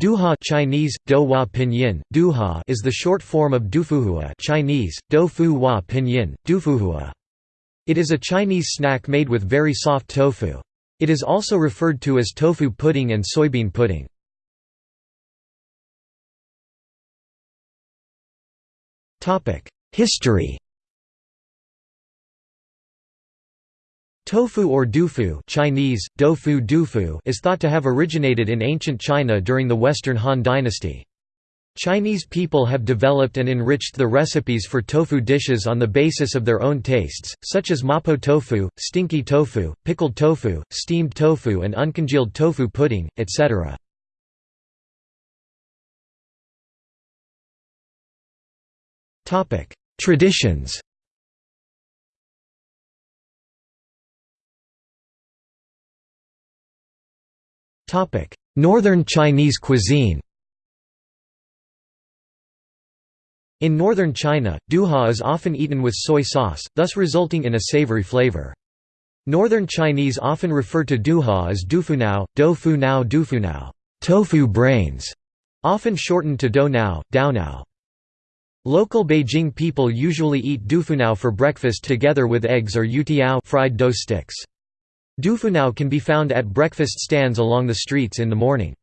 Duha Chinese, Douhua Pinyin, Duha is the short form of Dufuhua Chinese, Doufu Hua Pinyin, Dufuhua. It is a Chinese snack made with very soft tofu. It is also referred to as tofu pudding and soybean pudding. History Tofu or dufu Chinese, doufu dufu is thought to have originated in ancient China during the Western Han Dynasty. Chinese people have developed and enriched the recipes for tofu dishes on the basis of their own tastes, such as mapo tofu, stinky tofu, pickled tofu, steamed tofu and uncongealed tofu pudding, etc. Traditions Northern Chinese cuisine In northern China, duha is often eaten with soy sauce, thus resulting in a savory flavor. Northern Chinese often refer to duha as dufunao, do-fu-nao dufunao, tofu brains, often shortened to do-nao, dao-nao. Local Beijing people usually eat dufunao for breakfast together with eggs or yutiao fried dough sticks. Dufunao can be found at breakfast stands along the streets in the morning.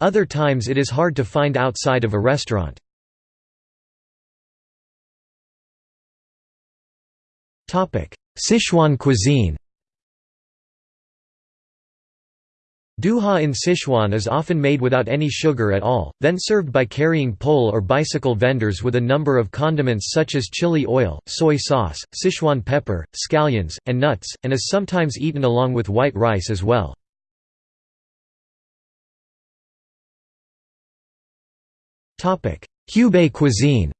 Other times it is hard to find outside of a restaurant. Sichuan cuisine Duha in Sichuan is often made without any sugar at all, then served by carrying pole or bicycle vendors with a number of condiments such as chili oil, soy sauce, Sichuan pepper, scallions, and nuts, and is sometimes eaten along with white rice as well. Hubei cuisine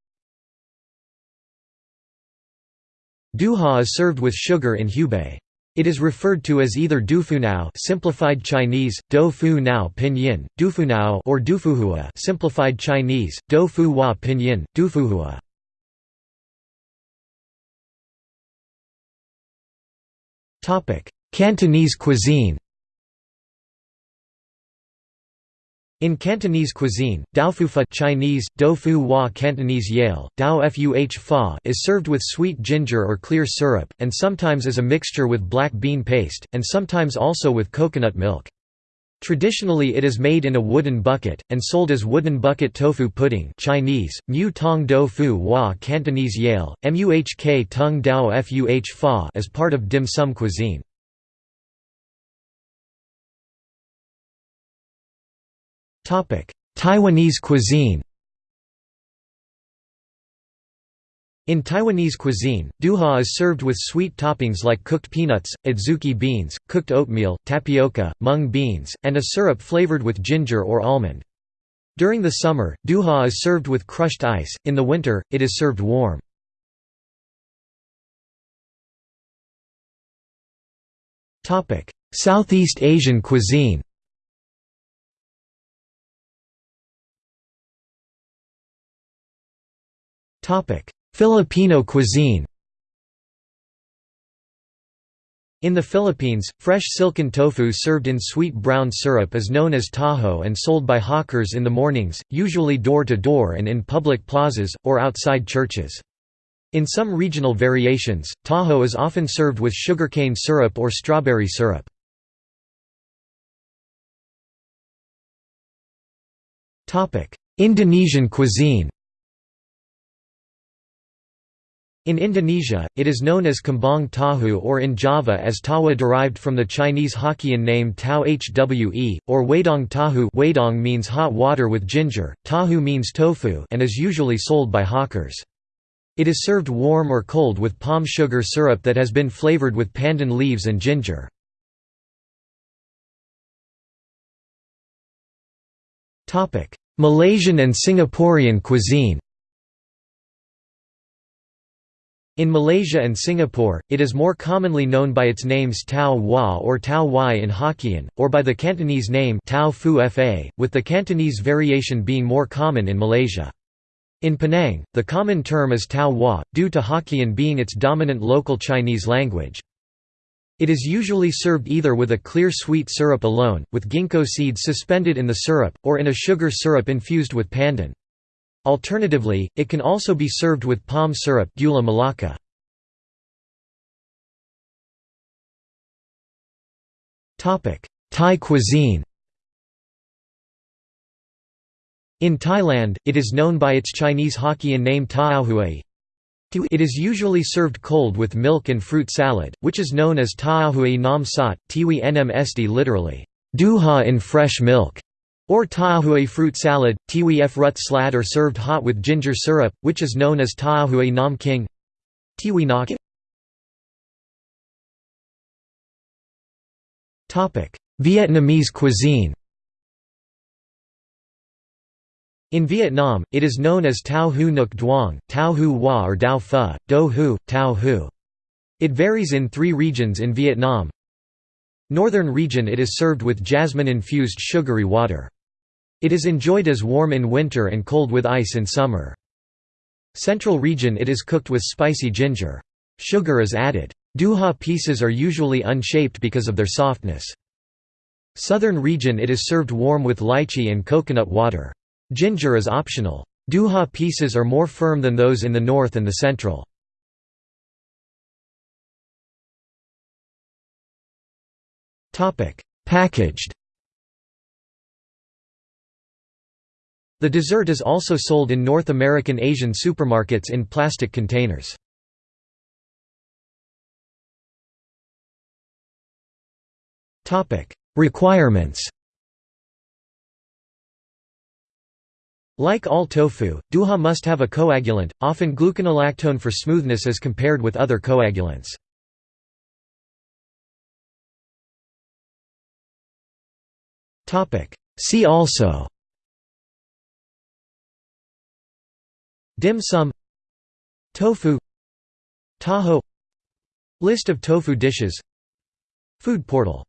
Duha is served with sugar in Hubei. It is referred to as either dufunao simplified Chinese, do fu nao pinyin, dufunao or dufuhua simplified Chinese, do fu hua pinyin, dufuhua. Cantonese cuisine. In Cantonese cuisine, daofufa Chinese, doufu hua Cantonese yale, dao fuh fa is served with sweet ginger or clear syrup, and sometimes as a mixture with black bean paste, and sometimes also with coconut milk. Traditionally it is made in a wooden bucket, and sold as wooden bucket tofu pudding Chinese, mu tong do hua Cantonese yale, muhk tung dao fuh fa as part of dim sum cuisine. Taiwanese cuisine In Taiwanese cuisine, duha is served with sweet toppings like cooked peanuts, adzuki beans, cooked oatmeal, tapioca, mung beans, and a syrup flavored with ginger or almond. During the summer, duha is served with crushed ice, in the winter, it is served warm. Southeast Asian cuisine Filipino cuisine In the Philippines, fresh silken tofu served in sweet brown syrup is known as taho and sold by hawkers in the mornings, usually door to door and in public plazas, or outside churches. In some regional variations, taho is often served with sugarcane syrup or strawberry syrup. Indonesian cuisine In Indonesia, it is known as kembang tahu or in Java as tawa derived from the Chinese Hokkien name tau hwe, or wedang tahu wedang means hot water with ginger, tahu means tofu and is usually sold by hawkers. It is served warm or cold with palm sugar syrup that has been flavored with pandan leaves and ginger. Malaysian and Singaporean cuisine In Malaysia and Singapore, it is more commonly known by its names Tau Hua or Tau Wai in Hokkien, or by the Cantonese name Tau Fu Fa, with the Cantonese variation being more common in Malaysia. In Penang, the common term is Tau Hua, due to Hokkien being its dominant local Chinese language. It is usually served either with a clear sweet syrup alone, with ginkgo seeds suspended in the syrup, or in a sugar syrup infused with pandan. Alternatively, it can also be served with palm syrup gula melaka. Thai cuisine In Thailand, it is known by its Chinese Hokkien name Taahui. It is usually served cold with milk and fruit salad, which is known as Taahui nam sat, tiwi nm esti literally, duha in fresh milk, or Taahui fruit salad, tiwi f rut slad or served hot with ginger syrup, which is known as Taahui nam king. Tiwi nak Vietnamese cuisine In Vietnam, it is known as Tao Hu Nuc Duong, Tao Hu Hua or Dao Pho, Do Hu, Tao Hu. It varies in three regions in Vietnam. Northern region it is served with jasmine-infused sugary water. It is enjoyed as warm in winter and cold with ice in summer. Central region it is cooked with spicy ginger. Sugar is added. Duha pieces are usually unshaped because of their softness. Southern region it is served warm with lychee and coconut water. Ginger is optional. Duha pieces are more firm than those in the north and the central. Packaged The dessert is also sold in North American Asian supermarkets in plastic containers. Requirements Like all tofu, duha must have a coagulant, often gluconolactone for smoothness as compared with other coagulants. See also Dim sum Tofu Taho List of tofu dishes Food portal